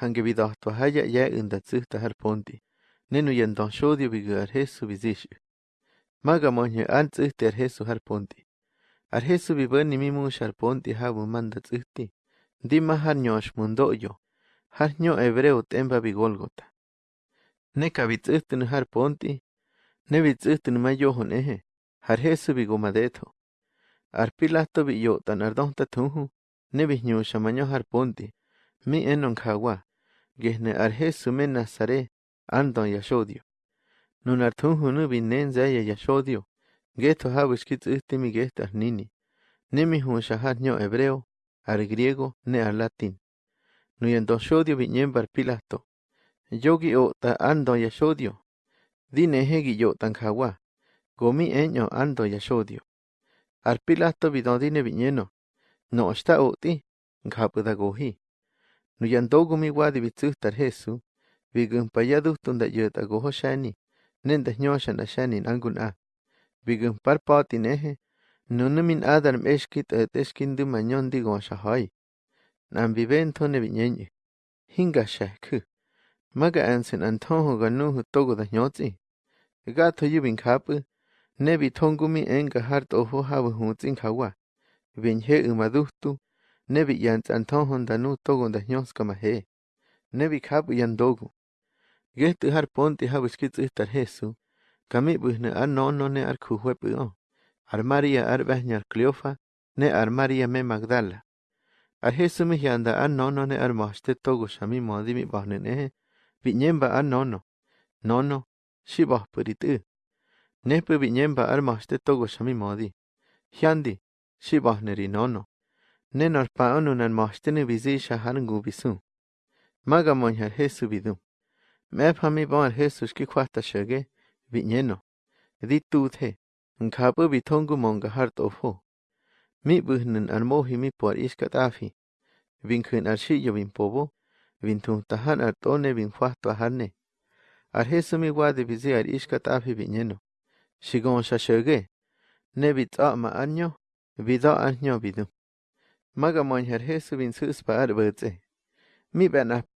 kange vidahtua haya ya unda tsihta har ponti. Nenu yandon shodio bigu ar Jesu bizishu. Maga monye an tsihti ar Jesu har ponti. Ar Jesu bibani mimush ar ponti habu manda tsihti. Dima har nyosh mundoyo. Har nyo hebreo temba bigolgota. Neka bitsihtin har ponti. Ne bitsihtin mayohon ehe. Har Jesu bigomadeto. Ar pilato bi yotan ar donta tunhu. Ne binyusha manyo har ponti. Mi enon kawa. Gehne ar Jesu men. Andon yashodio. Nun ar tunhu nu binen zaya yashodio. Geto kitsihti gehta ar nini. Ne mi hunsha har nyo hebreo. Ar griego ne ar latin. Nuyendo shodio binyembar pilato. Yogi o ta ando yashodio. Dine hegi yo tan kawa. Gomi enyo ando yashodio. Ar pilato bidodine binyeno. No oti. Ngapuda gohi. Nuyando nuyandougumiwa dibitzäjtar Jesu bigäjpayadujtu nda'yät'agojo xani nämdajño xanaxanin ankun'a bigäjparpa otineje nunämin adar m'exki t'ät'exkindä manyondi'goon xajai n'ambibentjo nebiñeñe jingaxajkä maka'äntsin antjojuga nuju togudajñotsi ga'tjoyubinkja'pä nebitjonkumi enkaja'rt'ojo jabä ju'tsinjkawa binjye'ämadujtu Nebi yans antonhon danu togo da nyoska mahe. Nebi kapu yandogu. Getu har ponti habu skitz ihtar Jesu. Kami buhne ar nono ne ar kuhuepu o. Ar Maria ar Cleofa. Ne ar Maria me Magdala. Ar Jesu mi ar nono ne ar togo shami modi mi bahnen ehe. Vinyemba ar nono. Nono. Shiboh purit u. Nepu vinyemba ar togo shami modi. Hyandi. Shiboh neri nono. Nenor nenolpaonu nanmohtini bizixa jarangu bisu magamoñ aljesu bidu mephami bon aljesu xkikuajtaxege bi'ñeno ditutje nkhapu bitongu monkajart'ofo mi'bäjnän almoji mipo al'ixkat'afi binkä'än alxi'yo binpobo bintujtajan altone binjuajtuajane aljesu miwade bizi al'ixkat'afi bi'ñeno xikonxaxege ne bits'a'ma anyo bido'ajyo bidu maga moñhar Jesu bin sus pa arbutse. Mi bana